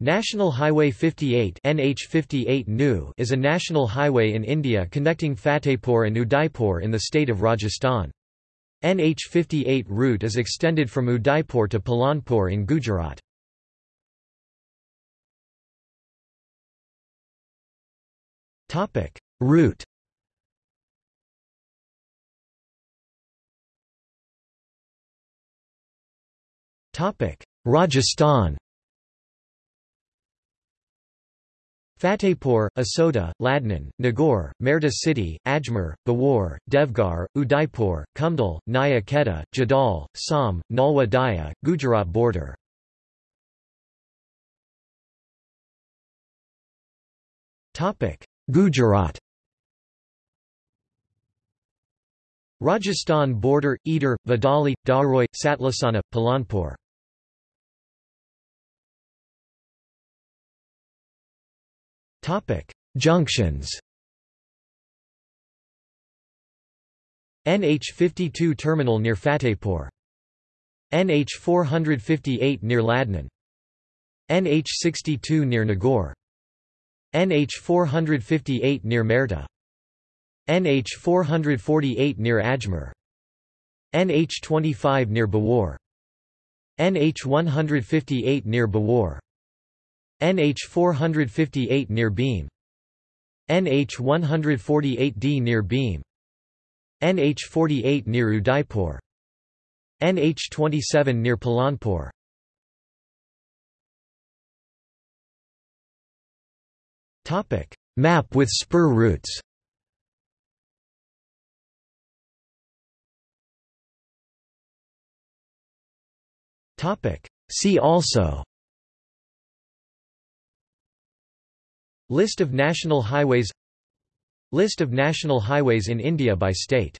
National Highway 58 NH58 NU is a national highway in India connecting Fatehpur and Udaipur in the state of Rajasthan. NH58 route is extended from Udaipur to Palanpur in Gujarat. Route Rajasthan Fatehpur, Asota, Ladnun, Nagaur, Merta City, Ajmer, Beawar, Deogarh, Udaipur, Kumdal, Naya Kheda, Jadal, Sam, Nalwa Daya, Gujarat border. Gujarat Rajasthan border, Idar, Vadali, Dharoi, Satlasana, Palanpur Junctions. NH52 terminal near Fatehpur. NH458 near Ladnun. NH62 near Nagaur NH458 near Merta NH448 near Ajmer. NH25 near Beawar NH158 near Beawar NH 458 near Bhim. NH 148D near Bhim. NH 48 near Udaipur. NH 27 near Palanpur. Topic. Map with spur routes. Topic. See also List of national highways List of national highways in India by state